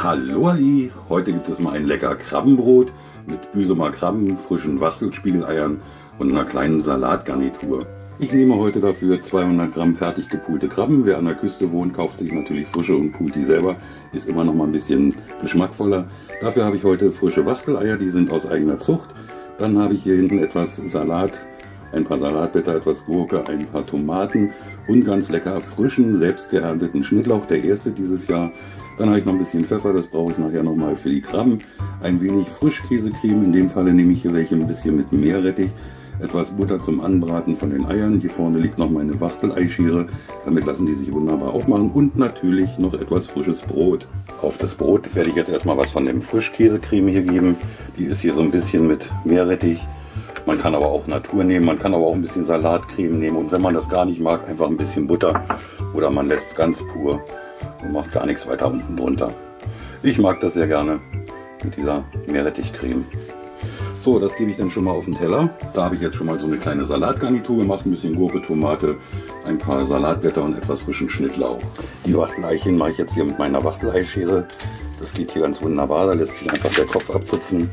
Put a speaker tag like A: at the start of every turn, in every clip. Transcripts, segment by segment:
A: Hallo Ali, heute gibt es mal ein lecker Krabbenbrot mit Büsumer Krabben, frischen Wachtelspiegeleiern und einer kleinen Salatgarnitur. Ich nehme heute dafür 200 Gramm fertig gepulte Krabben. Wer an der Küste wohnt, kauft sich natürlich frische und pult die selber. Ist immer noch mal ein bisschen geschmackvoller. Dafür habe ich heute frische Wachteleier, die sind aus eigener Zucht. Dann habe ich hier hinten etwas Salat, ein paar Salatblätter, etwas Gurke, ein paar Tomaten und ganz lecker frischen, selbst geernteten Schnittlauch, der erste dieses Jahr. Dann habe ich noch ein bisschen Pfeffer, das brauche ich nachher nochmal für die Krabben. Ein wenig Frischkäsecreme, in dem Falle nehme ich hier welche ein bisschen mit Meerrettich. Etwas Butter zum Anbraten von den Eiern. Hier vorne liegt noch meine Wachteleischere. Damit lassen die sich wunderbar aufmachen. Und natürlich noch etwas frisches Brot. Auf das Brot werde ich jetzt erstmal was von dem Frischkäsecreme hier geben. Die ist hier so ein bisschen mit Meerrettich. Man kann aber auch Natur nehmen, man kann aber auch ein bisschen Salatcreme nehmen. Und wenn man das gar nicht mag, einfach ein bisschen Butter. Oder man lässt es ganz pur und macht gar nichts weiter unten drunter. Ich mag das sehr gerne mit dieser Meerrettichcreme. So, das gebe ich dann schon mal auf den Teller. Da habe ich jetzt schon mal so eine kleine Salatgarnitur gemacht, ein bisschen Gurke, Tomate, ein paar Salatblätter und etwas frischen Schnittlauch. Die Wachteleichen mache ich jetzt hier mit meiner Wachteleischere. Das geht hier ganz wunderbar, da lässt sich einfach der Kopf abzupfen.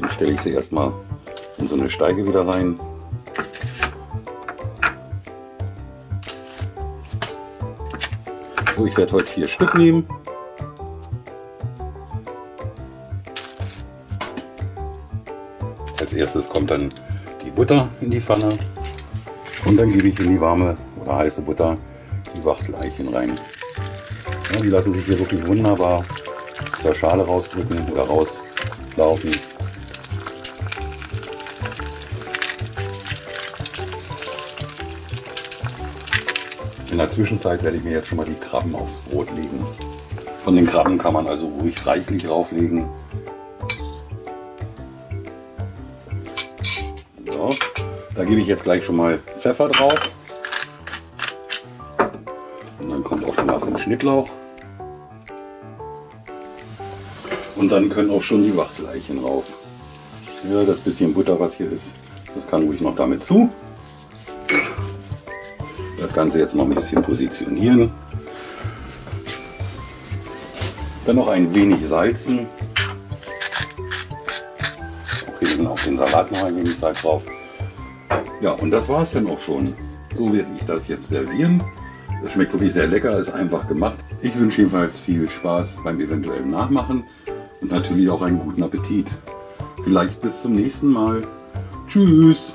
A: Dann stelle ich sie erstmal in so eine Steige wieder rein. So, ich werde heute vier Stück nehmen. Als erstes kommt dann die Butter in die Pfanne und dann gebe ich in die warme oder heiße Butter die Wachteleichen rein. Ja, die lassen sich hier wirklich wunderbar aus der Schale rausdrücken oder rauslaufen. In der Zwischenzeit werde ich mir jetzt schon mal die Krabben aufs Brot legen. Von den Krabben kann man also ruhig reichlich drauflegen. So, da gebe ich jetzt gleich schon mal Pfeffer drauf. Und dann kommt auch schon mal vom Schnittlauch. Und dann können auch schon die Wachteleichen drauf. Ja, das bisschen Butter, was hier ist, das kann ruhig noch damit zu. Das Ganze jetzt noch ein bisschen positionieren. Dann noch ein wenig salzen. Okay, dann auf den Salat noch ein wenig Salz drauf. Ja, und das war es dann auch schon. So werde ich das jetzt servieren. Das schmeckt wirklich sehr lecker, ist einfach gemacht. Ich wünsche jedenfalls viel Spaß beim eventuellen Nachmachen und natürlich auch einen guten Appetit. Vielleicht bis zum nächsten Mal. Tschüss!